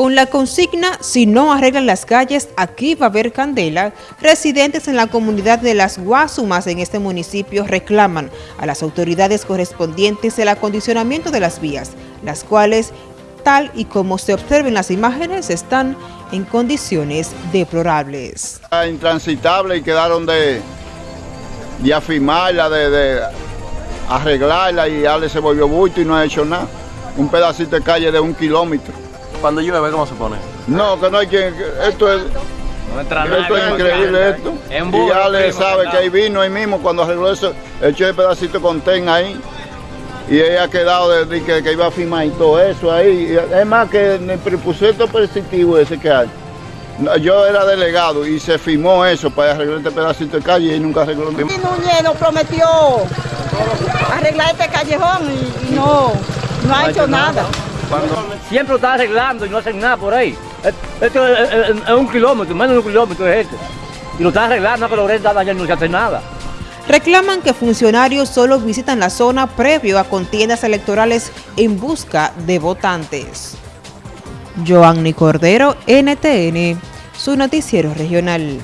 Con la consigna, si no arreglan las calles, aquí va a haber candela, residentes en la comunidad de Las Guasumas en este municipio reclaman a las autoridades correspondientes el acondicionamiento de las vías, las cuales, tal y como se observen las imágenes, están en condiciones deplorables. Intransitable y quedaron de, de afirmarla, de, de arreglarla y ya se volvió bulto y no ha hecho nada. Un pedacito de calle de un kilómetro. Cuando llueve, ¿cómo se pone? No, que no hay quien... Esto es... esto es increíble esto. Y ya le sabe que ahí vino ahí mismo cuando arregló eso, echó el pedacito con ten ahí. Y ella ha quedado de, que, que, iba a firmar y todo eso ahí. Es más que en el presupuesto positivo ese que hay. Yo era delegado y se firmó eso para arreglar este pedacito de calle y nunca arregló nada. Núñez nos prometió arreglar este callejón y, no, no, ha hecho nada. Siempre lo está arreglando y no hacen nada por ahí. Esto es, un kilómetro, menos de un kilómetro es este. Y lo está arreglando, pero ahorita no se hace nada. Reclaman que funcionarios solo visitan la zona previo a contiendas electorales en busca de votantes. Joanny Cordero, NTN, su noticiero regional.